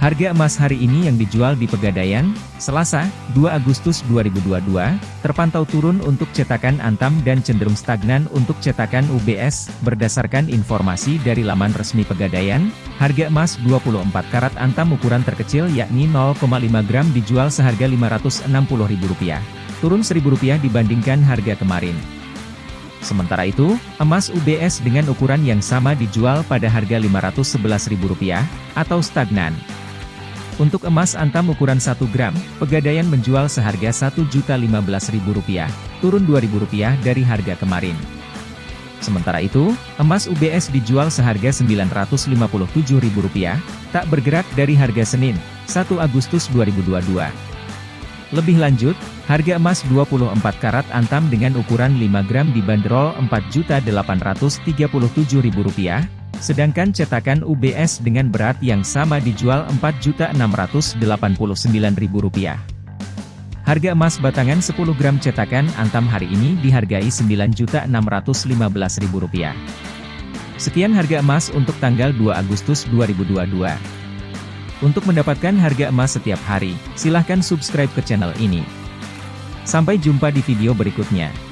Harga emas hari ini yang dijual di Pegadaian, Selasa, 2 Agustus 2022, terpantau turun untuk cetakan Antam dan cenderung stagnan untuk cetakan UBS. Berdasarkan informasi dari laman resmi Pegadaian, harga emas 24 karat Antam ukuran terkecil yakni 0,5 gram dijual seharga Rp560.000, turun Rp1.000 dibandingkan harga kemarin. Sementara itu, emas UBS dengan ukuran yang sama dijual pada harga Rp511.000, atau stagnan. Untuk emas antam ukuran 1 gram, Pegadaian menjual seharga Rp1.015.000, turun Rp2.000 dari harga kemarin. Sementara itu, emas UBS dijual seharga Rp957.000, tak bergerak dari harga Senin, 1 Agustus 2022. Lebih lanjut, harga emas 24 karat antam dengan ukuran 5 gram dibanderol Rp4.837.000, Sedangkan cetakan UBS dengan berat yang sama dijual Rp4.689.000. Harga emas batangan 10 gram cetakan Antam hari ini dihargai Rp9.615.000. Sekian harga emas untuk tanggal 2 Agustus 2022. Untuk mendapatkan harga emas setiap hari, silahkan subscribe ke channel ini. Sampai jumpa di video berikutnya.